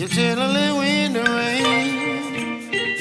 You're gently wind the rain.